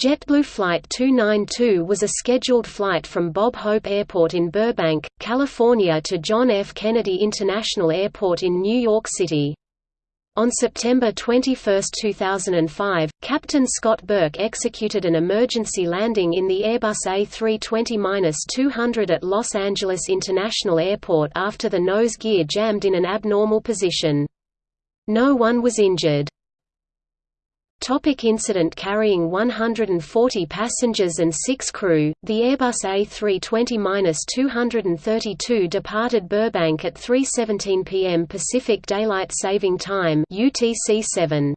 JetBlue Flight 292 was a scheduled flight from Bob Hope Airport in Burbank, California to John F. Kennedy International Airport in New York City. On September 21, 2005, Captain Scott Burke executed an emergency landing in the Airbus A320-200 at Los Angeles International Airport after the nose gear jammed in an abnormal position. No one was injured. Topic incident Carrying 140 passengers and 6 crew, the Airbus A320-232 departed Burbank at 3.17 p.m. Pacific Daylight Saving Time UTC-7.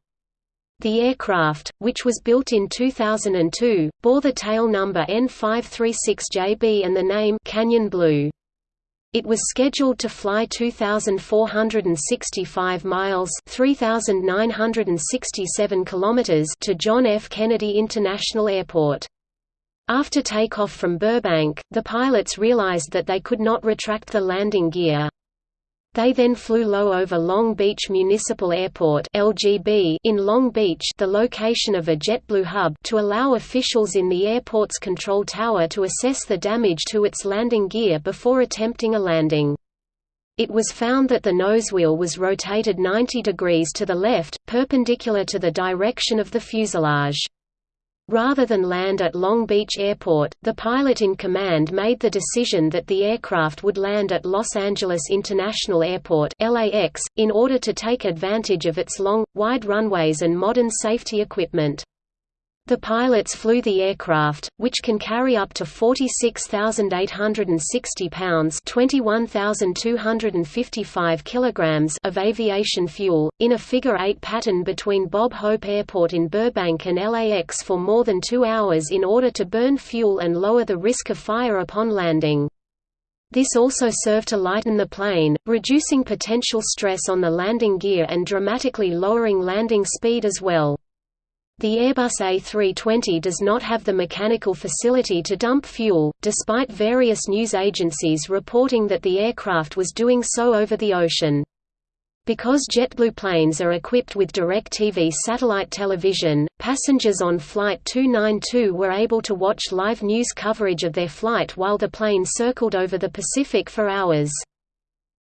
The aircraft, which was built in 2002, bore the tail number N536JB and the name Canyon Blue. It was scheduled to fly 2,465 miles 3,967 kilometers to John F. Kennedy International Airport. After takeoff from Burbank, the pilots realized that they could not retract the landing gear. They then flew low over Long Beach Municipal Airport (LGB) in Long Beach, the location of a JetBlue hub, to allow officials in the airport's control tower to assess the damage to its landing gear before attempting a landing. It was found that the nosewheel was rotated 90 degrees to the left, perpendicular to the direction of the fuselage. Rather than land at Long Beach Airport, the pilot in command made the decision that the aircraft would land at Los Angeles International Airport LAX, in order to take advantage of its long, wide runways and modern safety equipment. The pilots flew the aircraft, which can carry up to 46,860 pounds (21,255 kilograms) of aviation fuel, in a figure-eight pattern between Bob Hope Airport in Burbank and LAX for more than two hours in order to burn fuel and lower the risk of fire upon landing. This also served to lighten the plane, reducing potential stress on the landing gear and dramatically lowering landing speed as well. The Airbus A320 does not have the mechanical facility to dump fuel, despite various news agencies reporting that the aircraft was doing so over the ocean. Because JetBlue planes are equipped with DirecTV satellite television, passengers on Flight 292 were able to watch live news coverage of their flight while the plane circled over the Pacific for hours.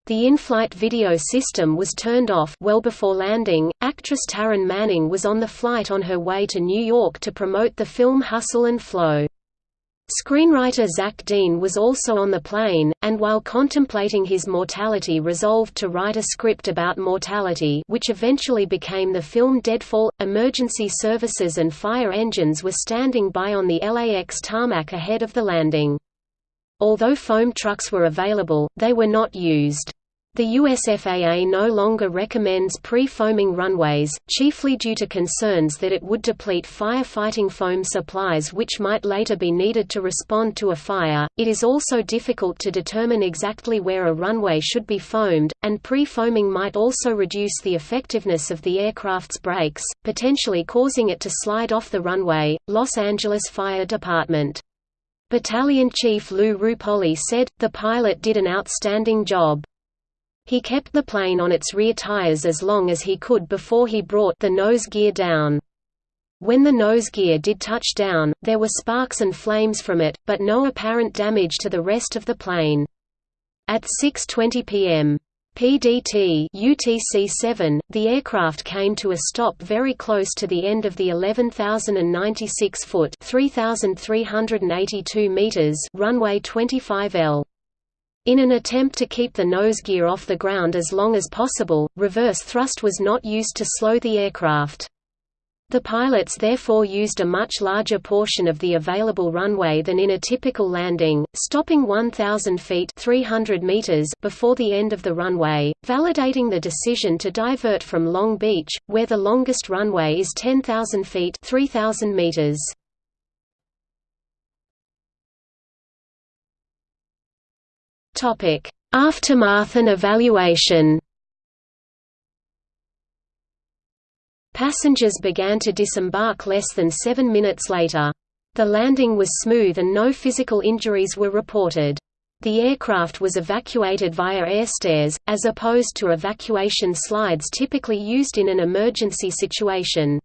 The in-flight video system was turned off well before landing. Actress Taryn Manning was on the flight on her way to New York to promote the film Hustle and Flow. Screenwriter Zach Dean was also on the plane, and while contemplating his mortality resolved to write a script about mortality which eventually became the film Deadfall. Emergency services and fire engines were standing by on the LAX tarmac ahead of the landing. Although foam trucks were available, they were not used. The USFAA no longer recommends pre-foaming runways, chiefly due to concerns that it would deplete firefighting foam supplies which might later be needed to respond to a fire. It is also difficult to determine exactly where a runway should be foamed, and pre-foaming might also reduce the effectiveness of the aircraft's brakes, potentially causing it to slide off the runway. Los Angeles Fire Department Battalion Chief Lou Roupoli said, the pilot did an outstanding job. He kept the plane on its rear tires as long as he could before he brought the nose gear down. When the nose gear did touch down, there were sparks and flames from it, but no apparent damage to the rest of the plane. At 6.20 p.m. PDT UTC-7, the aircraft came to a stop very close to the end of the 11,096-foot (3,382 meters) runway 25L. In an attempt to keep the nose gear off the ground as long as possible, reverse thrust was not used to slow the aircraft. The pilots therefore used a much larger portion of the available runway than in a typical landing, stopping 1,000 feet 300 meters before the end of the runway, validating the decision to divert from Long Beach, where the longest runway is 10,000 feet 3,000 meters. Aftermath and evaluation. Passengers began to disembark less than seven minutes later. The landing was smooth and no physical injuries were reported. The aircraft was evacuated via airstairs, as opposed to evacuation slides typically used in an emergency situation.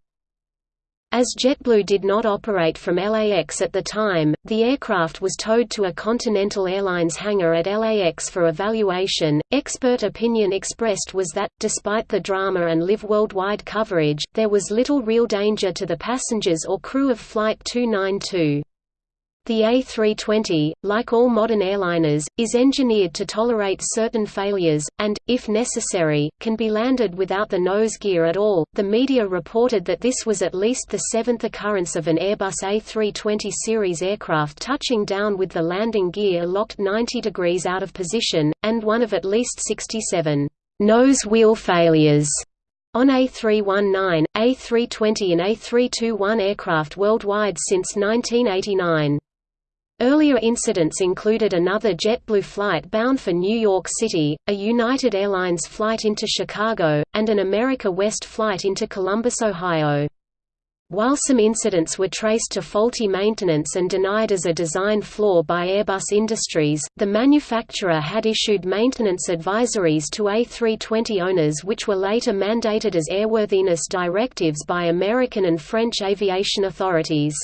As JetBlue did not operate from LAX at the time, the aircraft was towed to a Continental Airlines hangar at LAX for evaluation. Expert opinion expressed was that, despite the drama and live worldwide coverage, there was little real danger to the passengers or crew of Flight 292. The A320, like all modern airliners, is engineered to tolerate certain failures, and, if necessary, can be landed without the nose gear at all. The media reported that this was at least the seventh occurrence of an Airbus A320 series aircraft touching down with the landing gear locked 90 degrees out of position, and one of at least 67 nose wheel failures on A319, A320 and A321 aircraft worldwide since 1989. Earlier incidents included another JetBlue flight bound for New York City, a United Airlines flight into Chicago, and an America West flight into Columbus, Ohio. While some incidents were traced to faulty maintenance and denied as a design flaw by Airbus Industries, the manufacturer had issued maintenance advisories to A320 owners which were later mandated as airworthiness directives by American and French aviation authorities.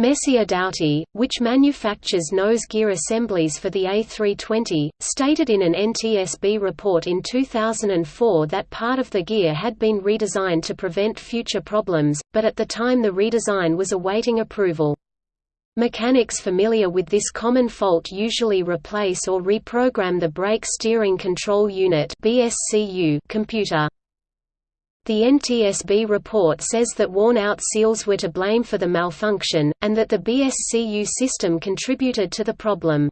Messier-Dowty, which manufactures nose gear assemblies for the A320, stated in an NTSB report in 2004 that part of the gear had been redesigned to prevent future problems, but at the time the redesign was awaiting approval. Mechanics familiar with this common fault usually replace or reprogram the brake steering control unit computer. The NTSB report says that worn-out seals were to blame for the malfunction, and that the BSCU system contributed to the problem.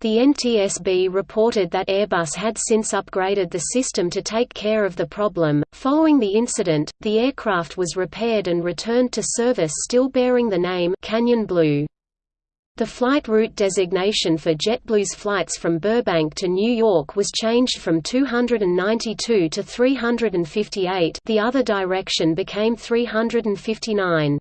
The NTSB reported that Airbus had since upgraded the system to take care of the problem. Following the incident, the aircraft was repaired and returned to service still bearing the name Canyon Blue. The flight route designation for JetBlue's flights from Burbank to New York was changed from 292 to 358 the other direction became 359.